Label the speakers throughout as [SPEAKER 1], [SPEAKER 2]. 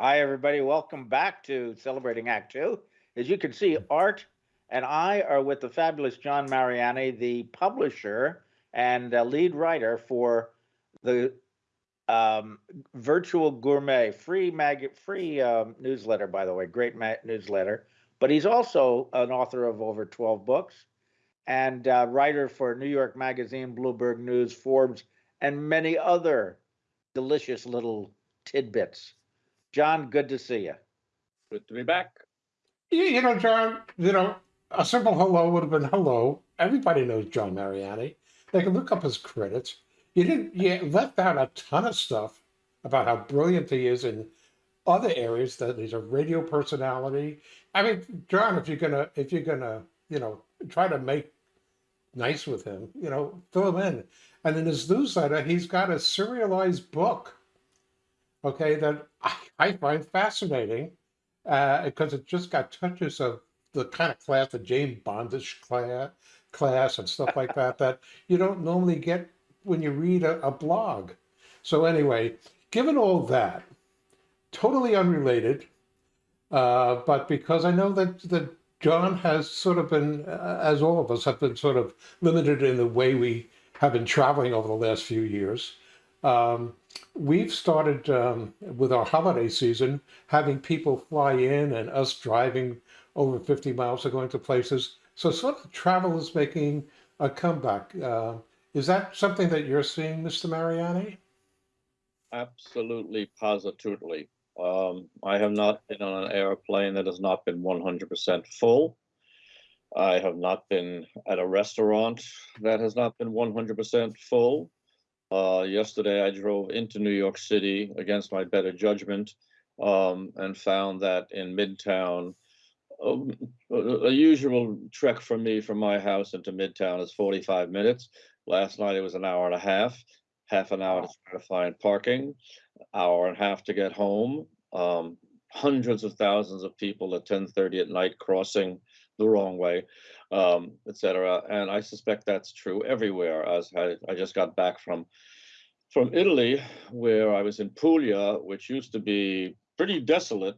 [SPEAKER 1] Hi, everybody. Welcome back to Celebrating Act Two. As you can see, Art and I are with the fabulous John Mariani, the publisher and uh, lead writer for the um, Virtual Gourmet free mag free um, newsletter. By the way, great ma- newsletter. But he's also an author of over 12 books and uh, writer for New York Magazine, Bloomberg News, Forbes, and many other delicious little tidbits. John, good to see you.
[SPEAKER 2] Good to be back.
[SPEAKER 3] You, you know, John, you know, a simple hello would have been hello. Everybody knows John Mariani. They can look up his credits. You didn't, you left out a ton of stuff about how brilliant he is in other areas that he's a radio personality. I mean, John, if you're gonna, if you're gonna, you know, try to make nice with him, you know, fill him in. And in his newsletter, he's got a serialized book okay, that I, I find fascinating uh, because it just got touches of the kind of class, the James Bondish class, class and stuff like that, that you don't normally get when you read a, a blog. So anyway, given all that, totally unrelated, uh, but because I know that, that John has sort of been, uh, as all of us have been sort of limited in the way we have been traveling over the last few years, um, we've started um, with our holiday season having people fly in and us driving over 50 miles or going to places. So sort of travel is making a comeback. Uh, is that something that you're seeing, Mr. Mariani?
[SPEAKER 2] Absolutely, positively. Um, I have not been on an airplane that has not been 100% full. I have not been at a restaurant that has not been 100% full. Uh, yesterday, I drove into New York City against my better judgment um, and found that in Midtown, um, a, usual trek for me from my house into Midtown is 45 minutes. Last night it was an hour and a half, half an hour to try to find parking, hour and a half to get home. Um, hundreds of thousands of people at 10:30 at night crossing the wrong way, um, etc. And I suspect that's true everywhere. As I, I just got back from from Italy, where I was in Puglia, which used to be pretty desolate.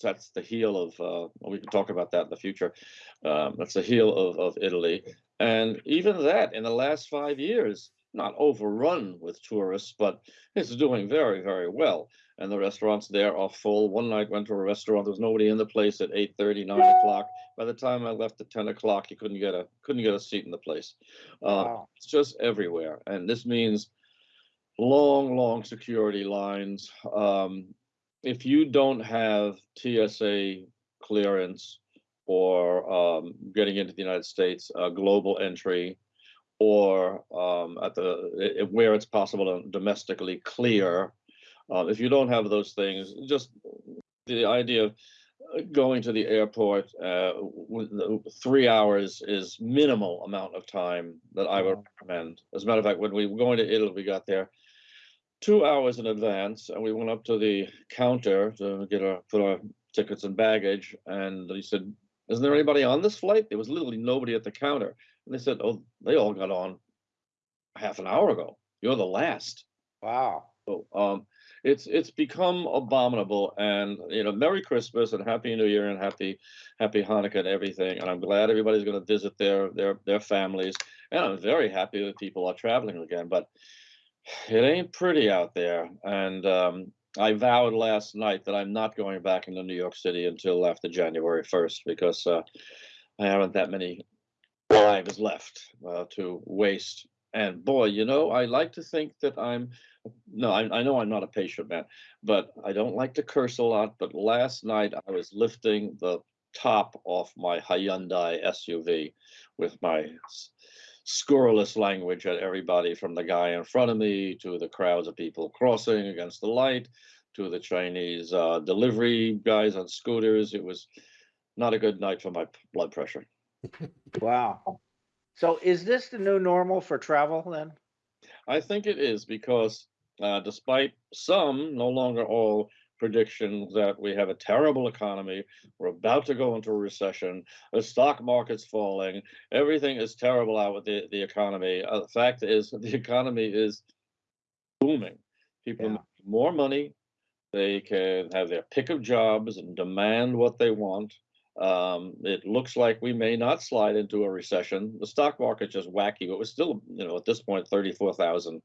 [SPEAKER 2] That's the heel of. Uh, we can talk about that in the future. Um, that's the heel of of Italy, and even that in the last five years, not overrun with tourists, but it's doing very very well and the restaurants there are full. One night went to a restaurant, there was nobody in the place at 8 30, 9 o'clock. By the time I left at 10 o'clock, you couldn't get a couldn't get a seat in the place. Uh, wow. It's just everywhere. And this means long, long security lines. Um, if you don't have TSA clearance or um, getting into the United States, uh, global entry, or um, at the where it's possible to domestically clear um, if you don't have those things, just the idea of uh, going to the airport uh, three hours is minimal amount of time that I would recommend. As a matter of fact, when we were going to Italy, we got there two hours in advance, and we went up to the counter to get our put our tickets and baggage, and he said, "Isn't there anybody on this flight?" There was literally nobody at the counter, and they said, "Oh, they all got on half an hour ago. You're the last."
[SPEAKER 1] Wow.
[SPEAKER 2] So, um, it's it's become abominable. And you know, Merry Christmas and Happy New Year and Happy Happy Hanukkah and everything. And I'm glad everybody's going to visit their their their families. And I'm very happy that people are traveling again. But it ain't pretty out there. And um, I vowed last night that I'm not going back into New York City until after January 1st because uh, I haven't that many lives left uh, to waste. And boy, you know, I like to think that I'm no, I, I know I'm not a patient man, but I don't like to curse a lot. But last night I was lifting the top off my Hyundai SUV with my scurrilous language at everybody from the guy in front of me to the crowds of people crossing against the light to the Chinese uh, delivery guys on scooters. It was not a good night for my blood pressure.
[SPEAKER 1] Wow. So is this the new normal for travel then?
[SPEAKER 2] I think it is because uh, despite some, no longer all, predictions that we have a terrible economy, we're about to go into a recession, the stock market's falling, everything is terrible out with the, the economy. Uh, the fact is, the economy is booming. People yeah. make more money They can have their pick of jobs and demand what they want. Um, it looks like we may not slide into a recession. The stock market just wacky, but we're still, you know, at this point, thirty-four thousand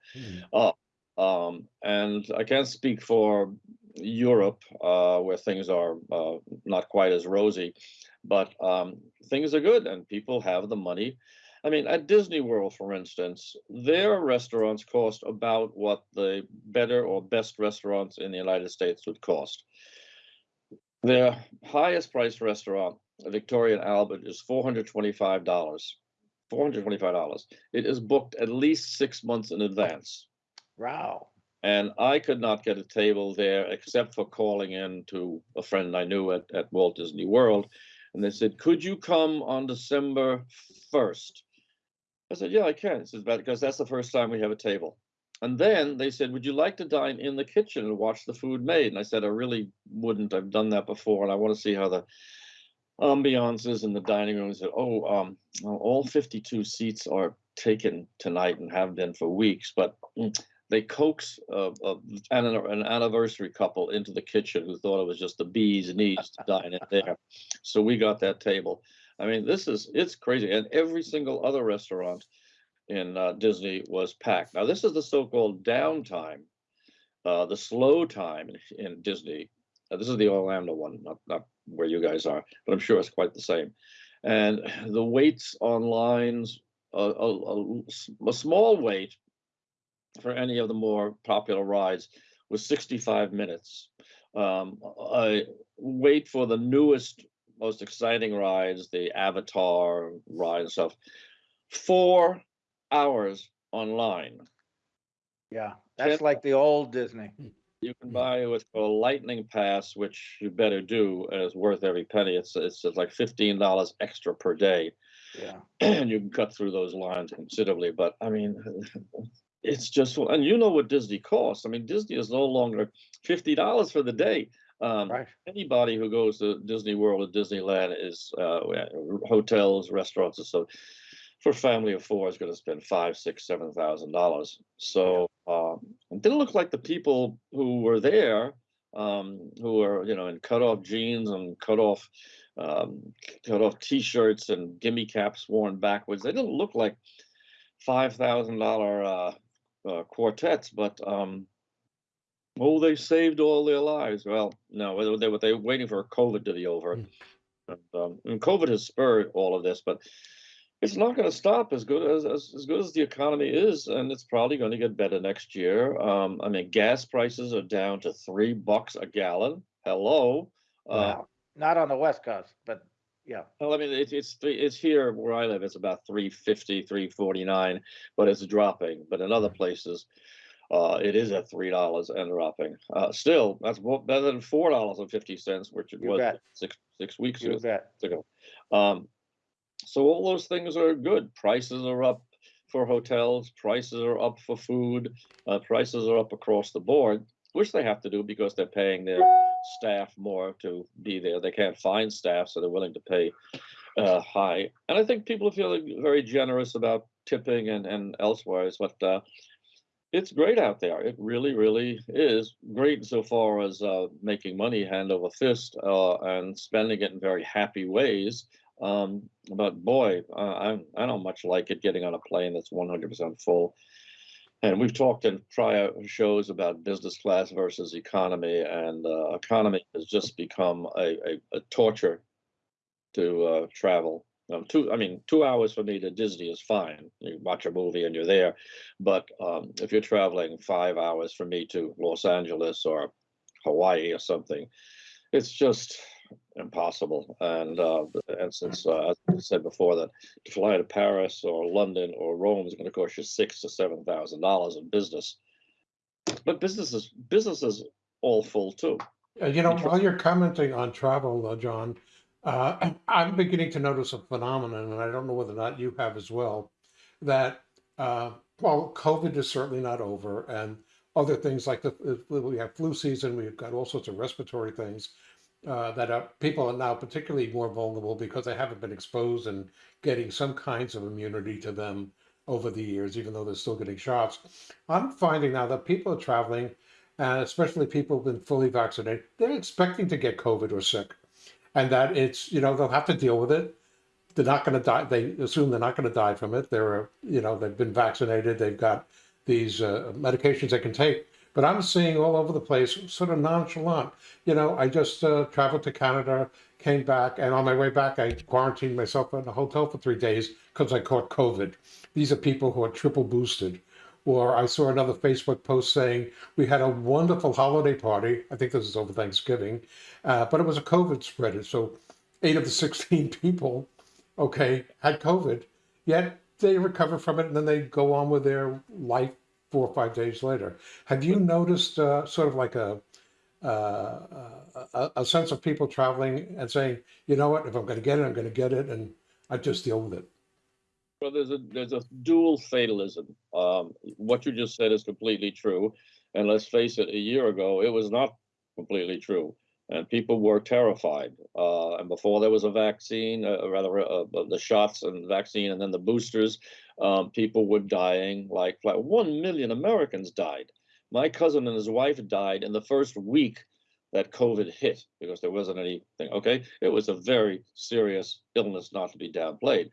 [SPEAKER 2] up. Um, and I can't speak for Europe, uh, where things are uh, not quite as rosy, but um, things are good and people have the money. I mean, at Disney World, for instance, their restaurants cost about what the better or best restaurants in the United States would cost. Their highest priced restaurant, Victoria and Albert, is four hundred twenty-five dollars. Four hundred twenty-five dollars. It is booked at least six months in advance.
[SPEAKER 1] Wow.
[SPEAKER 2] And I could not get a table there except for calling in to a friend I knew at, at Walt Disney World. And they said, Could you come on December 1st? I said, Yeah, I can. He says, Because that's the first time we have a table. And then they said, Would you like to dine in the kitchen and watch the food made? And I said, I really wouldn't. I've done that before and I want to see how the ambiance is in the dining room. He said, Oh, um, all 52 seats are taken tonight and have been for weeks, but they coax uh, an, an anniversary couple into the kitchen who thought it was just the bee's knees to dine in there. So we got that table. I mean, this is it's crazy, and every single other restaurant in uh, Disney was packed. Now this is the so-called downtime, uh, the slow time in, in Disney. This is the Orlando one, not not where you guys are, but I'm sure it's quite the same. And the waits on lines, a, a, a, a small wait for any of the more popular rides was 65 minutes. Um, I wait for the newest, most exciting rides, the Avatar ride and stuff, four hours online.
[SPEAKER 1] Yeah, that's like the old Disney.
[SPEAKER 2] You can buy what's called a lightning pass, which you better do, and it's worth every penny. It's it's just like fifteen dollars extra per day,
[SPEAKER 1] Yeah.
[SPEAKER 2] and you can cut through those lines considerably. But I mean, it's just and you know what Disney costs. I mean, Disney is no longer fifty dollars for the day. Um,
[SPEAKER 1] Right.
[SPEAKER 2] Anybody who goes to Disney World or Disneyland is uh, hotels, restaurants, and so for a family of four is going to spend five, six, seven thousand dollars. So um, it didn't look like the people who were there, um, who were you know in cut off jeans and cut off um, cut off t-shirts and gimme caps worn backwards. They didn't look like five thousand dollar uh, uh, quartets, but um, oh, they saved all their lives. Well, no, they were they were waiting for COVID to be over,
[SPEAKER 3] Mm.
[SPEAKER 2] and, um, and COVID has spurred all of this, but it's not going to stop as good as, as as good as the economy is, and it's probably going to get better next year. Um, I mean, gas prices are down to three bucks a gallon. Hello. Uh,
[SPEAKER 1] Wow. Not on the West Coast, but yeah.
[SPEAKER 2] well, I mean, it's it's it's here where I live. It's about 350, 349, but it's dropping. But in other places, uh, it is at three dollars and dropping. Uh, still, that's better than four dollars and fifty cents, which it
[SPEAKER 1] You
[SPEAKER 2] was
[SPEAKER 1] bet.
[SPEAKER 2] six six weeks
[SPEAKER 1] You
[SPEAKER 2] ago
[SPEAKER 1] bet.
[SPEAKER 2] ago. Um, so all those things are good. Prices are up for hotels. Prices are up for food. Uh, prices are up across the board, which they have to do because they're paying their staff more to be there. They can't find staff, so they're willing to pay uh, high. And I think people are feeling very generous about tipping and and elsewhere. But uh, it's great out there. It really, really is great so far as uh, making money hand over fist uh, and spending it in very happy ways. Um, but boy, I I don't much like it getting on a plane that's 100% full. And we've talked in prior shows about business class versus economy, and uh, economy has just become a, a, a torture to uh, travel. Um, two, I mean, two hours for me to Disney is fine. You watch a movie and you're there. But um, if you're traveling five hours for me to Los Angeles or Hawaii or something, it's just impossible. And uh, and since uh, as I said before, that to fly to Paris or London or Rome is going to cost you six to seven thousand dollars in business. But businesses businesses all full too.
[SPEAKER 3] Uh, you know, while you're commenting on travel, uh, John, uh, I'm beginning to notice a phenomenon, and I don't know whether or not you have as well, that, uh, well, COVID is certainly not over, and other things like the, the- we have flu season, we've got all sorts of respiratory things uh, that are, people are now particularly more vulnerable because they haven't been exposed and getting some kinds of immunity to them over the years, even though they're still getting shots. I'm finding now that people are traveling uh, especially people who've been fully vaccinated, they're expecting to get COVID or sick, and that it's you know they'll have to deal with it. They're not going to die. They assume they're not going to die from it. They're you know they've been vaccinated. They've got these uh, medications they can take. But I'm seeing all over the place, sort of nonchalant. You know, I just uh, traveled to Canada, came back, and on my way back, I quarantined myself in a hotel for three days because I caught COVID. These are people who are triple boosted. Or I saw another Facebook post saying we had a wonderful holiday party. I think this is over Thanksgiving, uh, but it was a COVID spreader. So eight of the 16 people, okay, had COVID, yet they recover from it and then they go on with their life four or five days later. Have you noticed uh, sort of like a, uh, a a sense of people traveling and saying, you know what, if I'm going to get it, I'm going to get it, and I just deal with it.
[SPEAKER 2] Well, there's a there's a dual fatalism. Um, what you just said is completely true, and let's face it, a year ago it was not completely true, and people were terrified. Uh, and before there was a vaccine, uh, rather uh, the shots and vaccine, and then the boosters, um, people were dying like like one million Americans died. My cousin and his wife died in the first week that COVID hit because there wasn't anything. Okay, it was a very serious illness, not to be downplayed.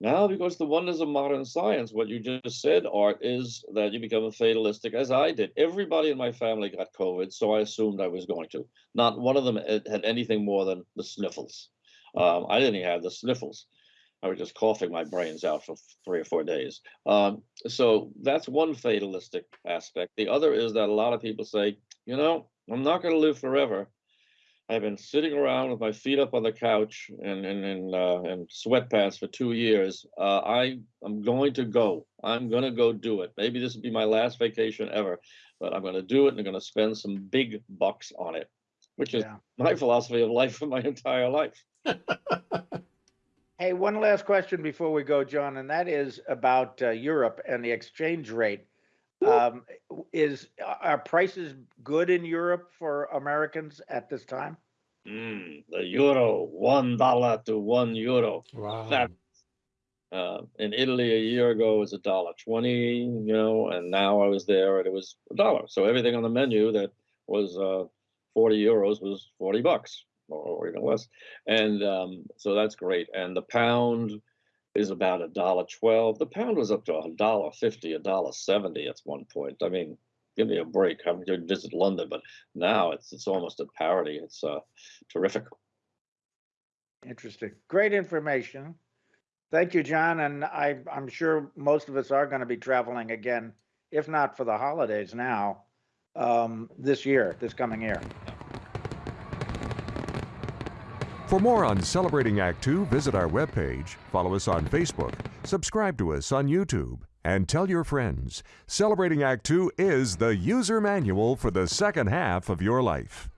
[SPEAKER 2] Now, because the wonders of modern science, what you just said, Art, is that you become a fatalistic, as I did. Everybody in my family got COVID, so I assumed I was going to. Not one of them had anything more than the sniffles. Um, I didn't even have the sniffles. I was just coughing my brains out for three or four days. Um, so that's one fatalistic aspect. The other is that a lot of people say, you know, I'm not going to live forever. I've been sitting around with my feet up on the couch and and and, uh, and sweatpants for two years. Uh, I I'm going to go. I'm going to go do it. Maybe this will be my last vacation ever, but I'm going to do it and I'm going to spend some big bucks on it, which is
[SPEAKER 1] Yeah.
[SPEAKER 2] my philosophy of life for my entire life.
[SPEAKER 1] Hey, one last question before we go, John, and that is about uh, Europe and the exchange rate. Um, is are prices good in Europe for Americans at this time?
[SPEAKER 2] Mm, the euro, one dollar to one euro.
[SPEAKER 3] Wow.
[SPEAKER 2] That- Uh, in Italy a year ago it was a dollar twenty, you know, and now I was there and it was a dollar. So everything on the menu that was uh, forty euros was forty bucks or, or even less, and um, so that's great. And the pound is about a dollar twelve. The pound was up to a dollar fifty, a dollar seventy at one point. I mean, give me a break. I'm going to visit London, but now it's it's almost at parity. It's uh, terrific.
[SPEAKER 1] Interesting. Great information. Thank you, John. And I, I'm sure most of us are going to be traveling again, if not for the holidays now, um, this year, this coming year.
[SPEAKER 4] For more on Celebrating Act Two, visit our webpage, follow us on Facebook, subscribe to us on YouTube, and tell your friends. Celebrating Act Two is the user manual for the second half of your life.